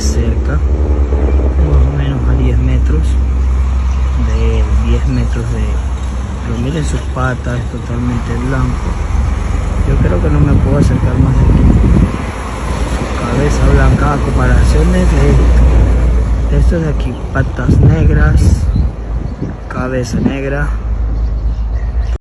cerca más o menos a 10 metros de 10 metros de pero miren sus patas totalmente blanco. Yo creo que no me puedo acercar más de aquí. Su cabeza blanca a comparaciones de de esto de aquí patas negras cabeza negra.